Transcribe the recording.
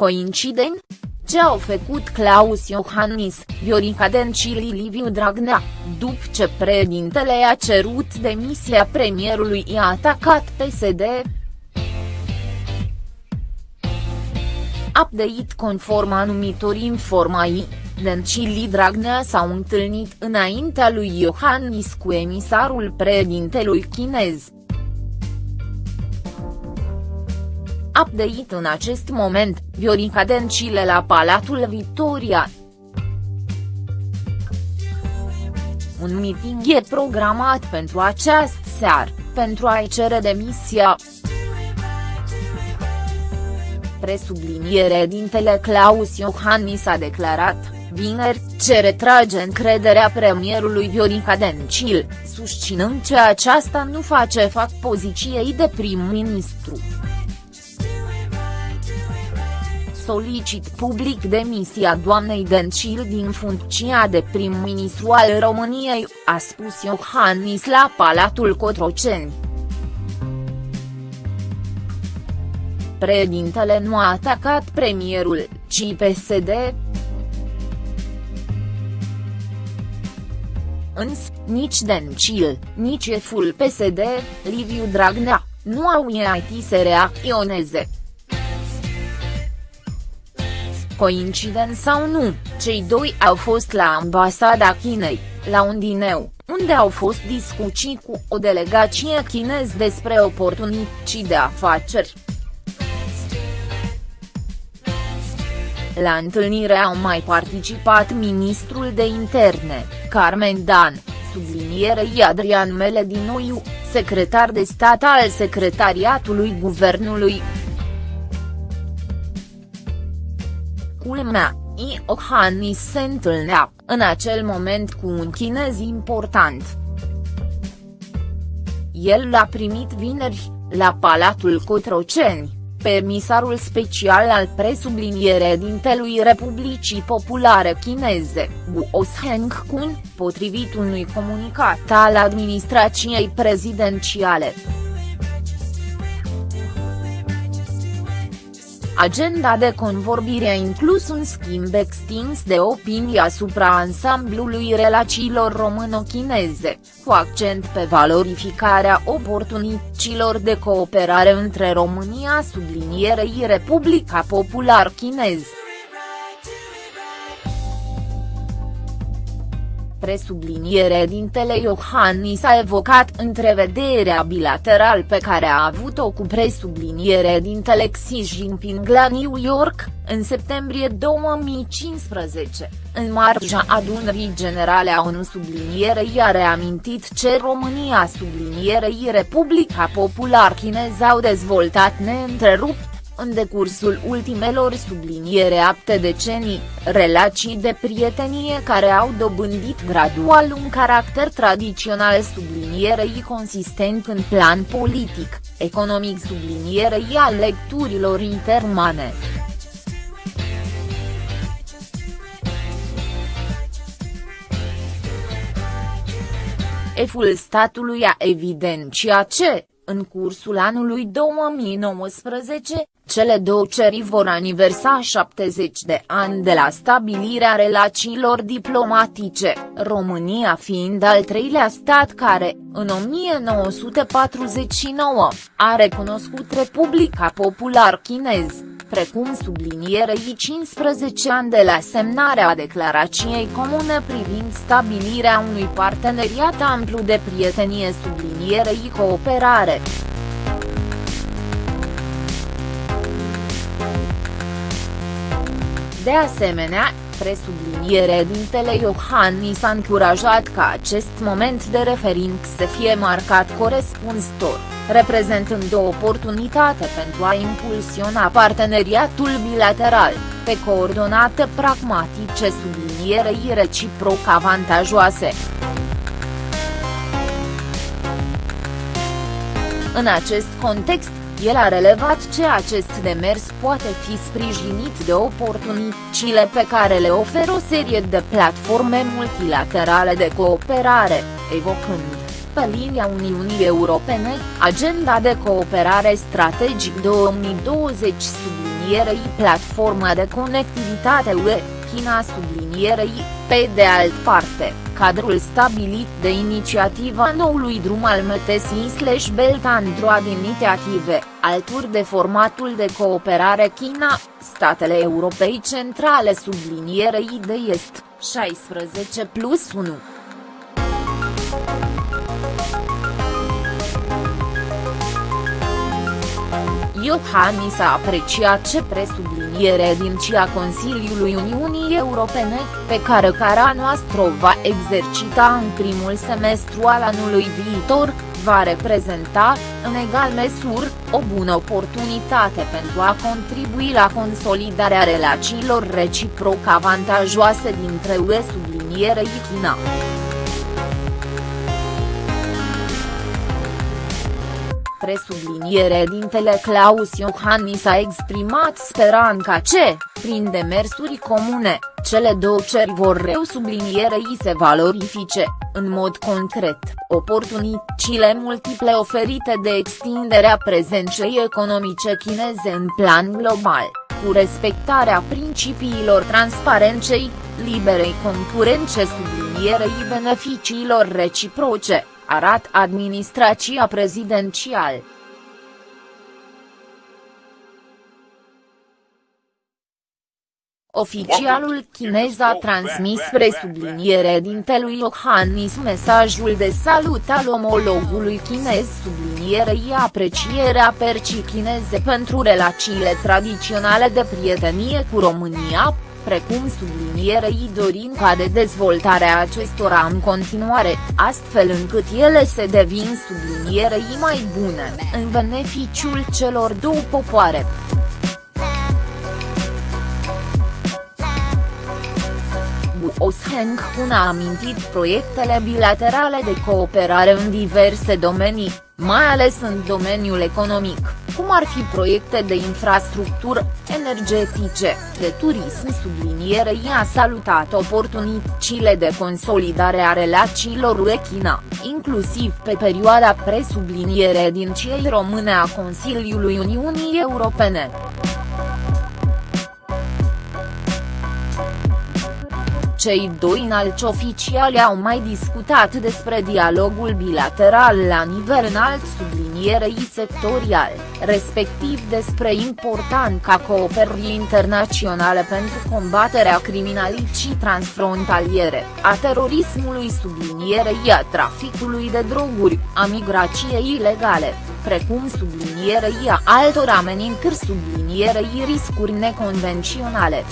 Coincident? Ce au făcut Claus Iohannis, Viorica Dencil Liviu Dragnea, după ce președintele a cerut demisia premierului i-a atacat PSD? Update conform anumitor informații, Dencil Dragnea s-au întâlnit înaintea lui Iohannis cu emisarul președintelui chinez. Update în acest moment, Viorica Dencile la Palatul Victoria. Un meeting e programat pentru această seară, pentru a-i cere demisia. Presubliniere dintele Claus Iohannis a declarat, vineri, ce retrage încrederea premierului Viorica Dencil, susținând că aceasta nu face fac poziției de prim-ministru solicit public demisia doamnei Dencil din funcția de prim-ministru al României, a spus Iohannis la Palatul Cotroceni. Președintele nu a atacat premierul, ci PSD. Însă, nici Dencil, nici șeful PSD, Liviu Dragnea, nu au iait să reacționeze. Coincident sau nu, cei doi au fost la ambasada Chinei, la un dineu, unde au fost discuții cu o delegație chinez despre oportunități de afaceri. La întâlnire au mai participat ministrul de interne, Carmen Dan, sublinierei Adrian Mele din Noiu, secretar de stat al Secretariatului Guvernului, culmea, Iohannis se întâlnea, în acel moment cu un chinez important. El l-a primit vineri, la Palatul Cotroceni, pe emisarul special al presubliniere dintelui Republicii Populare Chineze, Guo Kun, potrivit unui comunicat al administrației prezidențiale. Agenda de convorbire a inclus un schimb extins de opinii asupra ansamblului relațiilor româno-chineze, cu accent pe valorificarea oportunităților de cooperare între România sublinierei Republica Popular Chinez. Presubliniere dintele Iohannis a evocat întrevederea bilateral pe care a avut-o cu presubliniere dintele Xi Jinping la New York, în septembrie 2015, în marja adunării generale a ONU sublinierei a reamintit ce România sublinierei Republica Popular Chinez au dezvoltat neîntrerupt în decursul ultimelor subliniere apte decenii, relații de prietenie care au dobândit gradual un caracter tradițional sublinierei consistent în plan politic, economic sublinierei al lecturilor intermane. Eful statului a evidențiat ce, în cursul anului 2019, cele două ceri vor aniversa 70 de ani de la stabilirea relațiilor diplomatice, România fiind al treilea stat care, în 1949, a recunoscut Republica Popular Chinez, precum sublinierei 15 ani de la semnarea declarației comune privind stabilirea unui parteneriat amplu de prietenie sublinierei cooperare. De asemenea, presubliniere dintele Iohannis a încurajat ca acest moment de referință să fie marcat corespunzător, reprezentând o oportunitate pentru a impulsiona parteneriatul bilateral, pe coordonate pragmatice sublinierei reciproc avantajoase. În acest context, el a relevat ce acest demers poate fi sprijinit de oportunitățile pe care le oferă o serie de platforme multilaterale de cooperare, evocând, pe linia Uniunii Europene, agenda de cooperare strategic 2020 subliniat sublinierei platforma de conectivitate UE, China sublinierei, pe de alt parte, cadrul stabilit de inițiativa noului drum al MTSI Belt and Road Initiative, alături de formatul de cooperare China, statele europei centrale sublinierei de est, 16 plus 1. Iohannis a apreciat ce presubliniere din CIA Consiliului Uniunii Europene, pe care cara noastră o va exercita în primul semestru al anului viitor, va reprezenta, în egal măsură, o bună oportunitate pentru a contribui la consolidarea relațiilor reciproc avantajoase dintre UE sublinierei China. Presubliniere dintele Claus Iohannis a exprimat speranța ce, prin demersuri comune, cele două ceri vor reu sublinierei se valorifice, în mod concret, oportunitățile multiple oferite de extinderea prezenței economice chineze în plan global, cu respectarea principiilor transparenței, liberei concurence sublinierei beneficiilor reciproce arată administrația prezidențială. Oficialul chinez a transmis presubliniere dintelui Iohannis mesajul de salut al omologului chinez sublinierei aprecierea percii chineze pentru relațiile tradiționale de prietenie cu România, precum sublinierei dorind ca de dezvoltarea acestora în continuare, astfel încât ele se devin sublinierei mai bune, în beneficiul celor două popoare. Osheng Hun a amintit proiectele bilaterale de cooperare în diverse domenii, mai ales în domeniul economic, cum ar fi proiecte de infrastructură, energetice, de turism sublinierei a salutat oportunitățile de consolidare a relațiilor UE-China, inclusiv pe perioada presubliniere din cei române a Consiliului Uniunii Europene. Cei doi înalți oficiali au mai discutat despre dialogul bilateral la nivel înalt sublinierei sectorial, respectiv despre importanța cooperării internaționale pentru combaterea criminalității transfrontaliere, a terorismului sublinierei a traficului de droguri, a migrației ilegale, precum sublinierei a altor amenințări sublinierei riscuri neconvenționale.